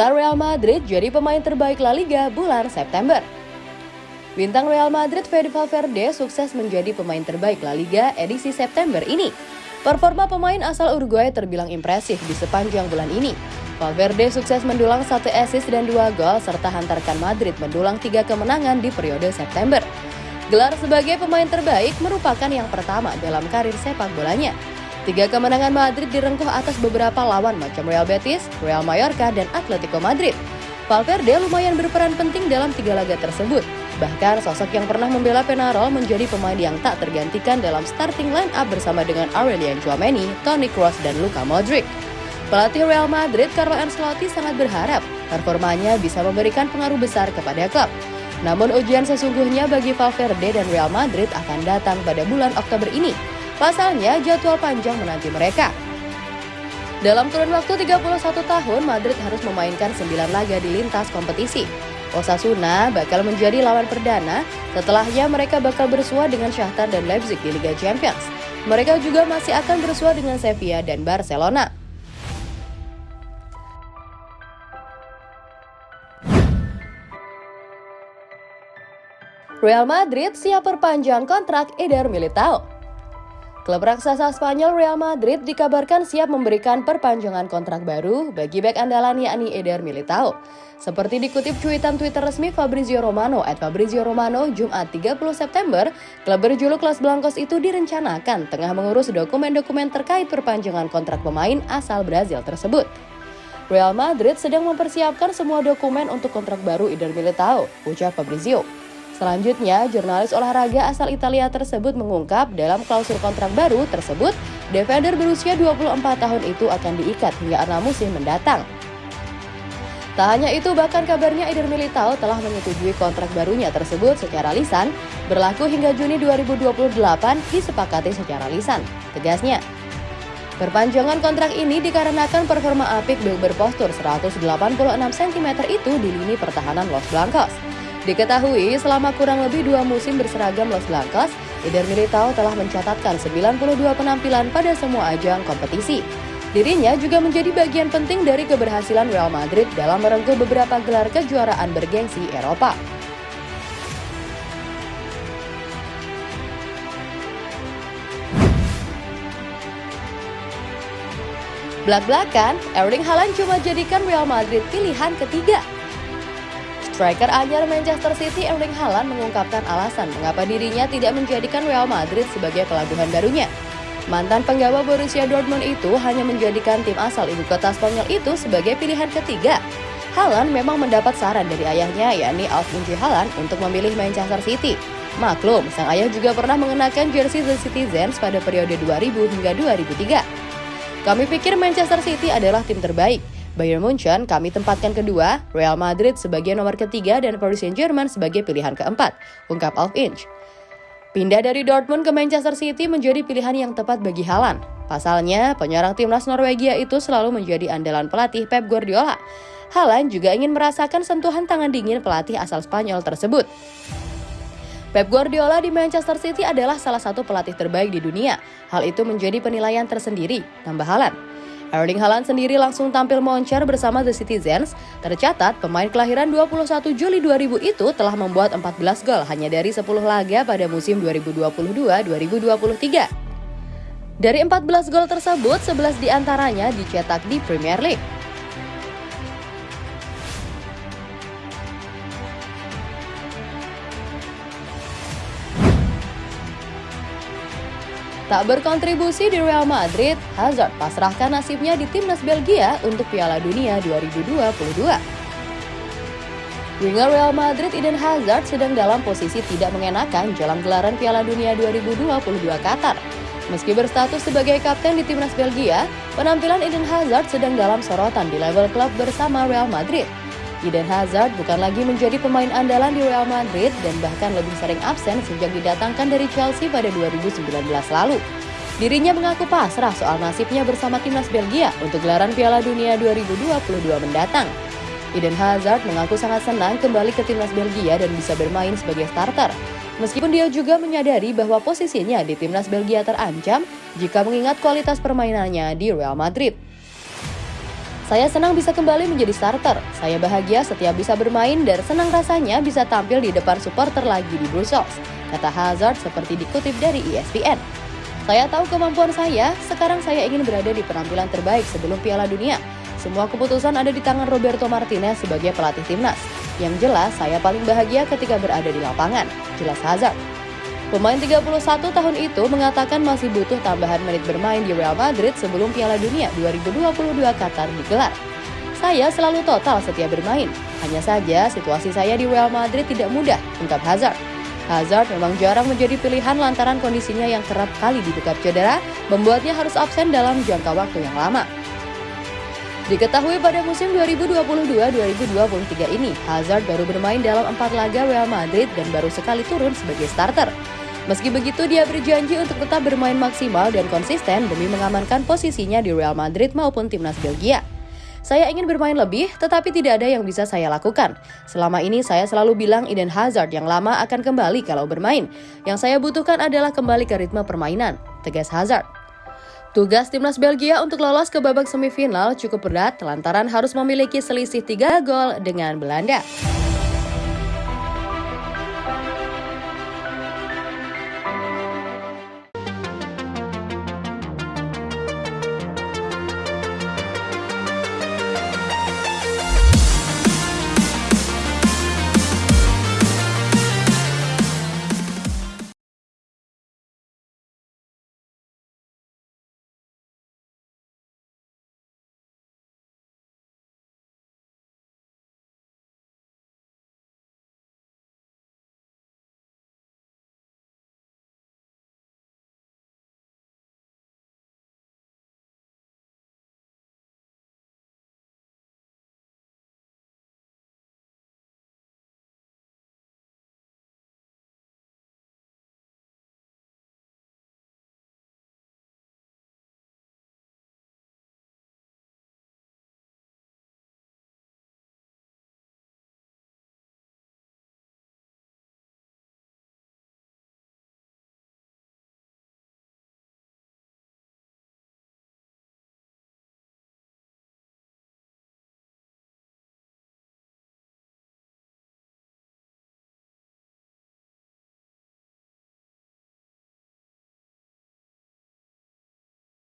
Gelar Real Madrid jadi pemain terbaik La Liga bulan September. Bintang Real Madrid Fede Valverde sukses menjadi pemain terbaik La Liga edisi September ini. Performa pemain asal Uruguay terbilang impresif di sepanjang bulan ini. Valverde sukses mendulang satu assist dan dua gol serta hantarkan Madrid mendulang tiga kemenangan di periode September. Gelar sebagai pemain terbaik merupakan yang pertama dalam karir sepak bolanya. Tiga kemenangan Madrid direngkuh atas beberapa lawan macam Real Betis, Real Mallorca, dan Atletico Madrid. Valverde lumayan berperan penting dalam tiga laga tersebut. Bahkan sosok yang pernah membela Penarol menjadi pemain yang tak tergantikan dalam starting line up bersama dengan Aurelian Chouameni, Toni Kroos, dan Luka Modric. Pelatih Real Madrid Carlo Ancelotti sangat berharap performanya bisa memberikan pengaruh besar kepada klub. Namun ujian sesungguhnya bagi Valverde dan Real Madrid akan datang pada bulan Oktober ini Pasalnya, jadwal panjang menanti mereka. Dalam kurun waktu 31 tahun, Madrid harus memainkan 9 laga di lintas kompetisi. Osasuna bakal menjadi lawan perdana, setelahnya mereka bakal bersua dengan Shakhtar dan Leipzig di Liga Champions. Mereka juga masih akan bersua dengan Sevilla dan Barcelona. Real Madrid siap perpanjang kontrak Eder Militao. Klub raksasa Spanyol Real Madrid dikabarkan siap memberikan perpanjangan kontrak baru bagi bek andalan yakni Eder Militao. Seperti dikutip cuitan Twitter resmi Fabrizio Romano at Fabrizio Romano Jumat 30 September, klub berjuluk Los Blancos itu direncanakan tengah mengurus dokumen-dokumen terkait perpanjangan kontrak pemain asal Brazil tersebut. Real Madrid sedang mempersiapkan semua dokumen untuk kontrak baru Eder Militao, ucap Fabrizio. Selanjutnya, jurnalis olahraga asal Italia tersebut mengungkap dalam klausul kontrak baru tersebut, defender berusia 24 tahun itu akan diikat hingga enam musim mendatang. Tak hanya itu, bahkan kabarnya Eder Militao telah menyetujui kontrak barunya tersebut secara lisan, berlaku hingga Juni 2028 disepakati secara lisan. Tegasnya, Perpanjangan kontrak ini dikarenakan performa apik berpostur 186 cm itu di lini pertahanan Los Blancos. Diketahui selama kurang lebih dua musim berseragam Los Blancos, Eder Militao telah mencatatkan 92 penampilan pada semua ajang kompetisi. Dirinya juga menjadi bagian penting dari keberhasilan Real Madrid dalam merengkuh beberapa gelar kejuaraan bergengsi Eropa. Belak-belakan, Erling Haaland cuma jadikan Real Madrid pilihan ketiga Striker anyar Manchester City Erling Haaland mengungkapkan alasan mengapa dirinya tidak menjadikan Real Madrid sebagai pelabuhan barunya. Mantan penggawa Borussia Dortmund itu hanya menjadikan tim asal ibu kota Spanyol itu sebagai pilihan ketiga. Haaland memang mendapat saran dari ayahnya yakni Alf-Inge Haaland untuk memilih Manchester City. Maklum, sang ayah juga pernah mengenakan jersey The Citizens pada periode 2000 hingga 2003. Kami pikir Manchester City adalah tim terbaik, Bayern Munchen kami tempatkan kedua, Real Madrid sebagai nomor ketiga dan Paris Saint-Germain sebagai pilihan keempat, ungkap Alf Inch. Pindah dari Dortmund ke Manchester City menjadi pilihan yang tepat bagi Haaland. Pasalnya, penyerang timnas Norwegia itu selalu menjadi andalan pelatih Pep Guardiola. Haaland juga ingin merasakan sentuhan tangan dingin pelatih asal Spanyol tersebut. Pep Guardiola di Manchester City adalah salah satu pelatih terbaik di dunia. Hal itu menjadi penilaian tersendiri, tambah Haaland. Erling Haaland sendiri langsung tampil moncer bersama The Citizens. Tercatat, pemain kelahiran 21 Juli 2000 itu telah membuat 14 gol hanya dari 10 laga pada musim 2022-2023. Dari 14 gol tersebut, 11 di antaranya dicetak di Premier League. Tak berkontribusi di Real Madrid, Hazard pasrahkan nasibnya di timnas Belgia untuk Piala Dunia 2022. Winger Real Madrid Eden Hazard sedang dalam posisi tidak mengenakan jalan gelaran Piala Dunia 2022 Qatar. Meski berstatus sebagai kapten di timnas Belgia, penampilan Eden Hazard sedang dalam sorotan di level klub bersama Real Madrid. Eden Hazard bukan lagi menjadi pemain andalan di Real Madrid dan bahkan lebih sering absen sejak didatangkan dari Chelsea pada 2019 lalu. Dirinya mengaku pasrah soal nasibnya bersama timnas Belgia untuk gelaran Piala Dunia 2022 mendatang. Eden Hazard mengaku sangat senang kembali ke timnas Belgia dan bisa bermain sebagai starter. Meskipun dia juga menyadari bahwa posisinya di timnas Belgia terancam jika mengingat kualitas permainannya di Real Madrid. Saya senang bisa kembali menjadi starter. Saya bahagia setiap bisa bermain dan senang rasanya bisa tampil di depan supporter lagi di Brussels, kata Hazard seperti dikutip dari ESPN. Saya tahu kemampuan saya, sekarang saya ingin berada di penampilan terbaik sebelum Piala Dunia. Semua keputusan ada di tangan Roberto Martinez sebagai pelatih timnas. Yang jelas, saya paling bahagia ketika berada di lapangan, jelas Hazard. Pemain 31 tahun itu mengatakan masih butuh tambahan menit bermain di Real Madrid sebelum Piala Dunia 2022 Qatar digelar. Saya selalu total setiap bermain. Hanya saja situasi saya di Real Madrid tidak mudah, ungkap Hazard. Hazard memang jarang menjadi pilihan lantaran kondisinya yang kerap kali dibekap cedera, membuatnya harus absen dalam jangka waktu yang lama. Diketahui pada musim 2022-2023 ini, Hazard baru bermain dalam empat laga Real Madrid dan baru sekali turun sebagai starter. Meski begitu, dia berjanji untuk tetap bermain maksimal dan konsisten demi mengamankan posisinya di Real Madrid maupun timnas Belgia. Saya ingin bermain lebih, tetapi tidak ada yang bisa saya lakukan. Selama ini saya selalu bilang Eden Hazard yang lama akan kembali kalau bermain. Yang saya butuhkan adalah kembali ke ritme permainan, tegas Hazard. Tugas timnas Belgia untuk lolos ke babak semifinal cukup berat lantaran harus memiliki selisih 3 gol dengan Belanda.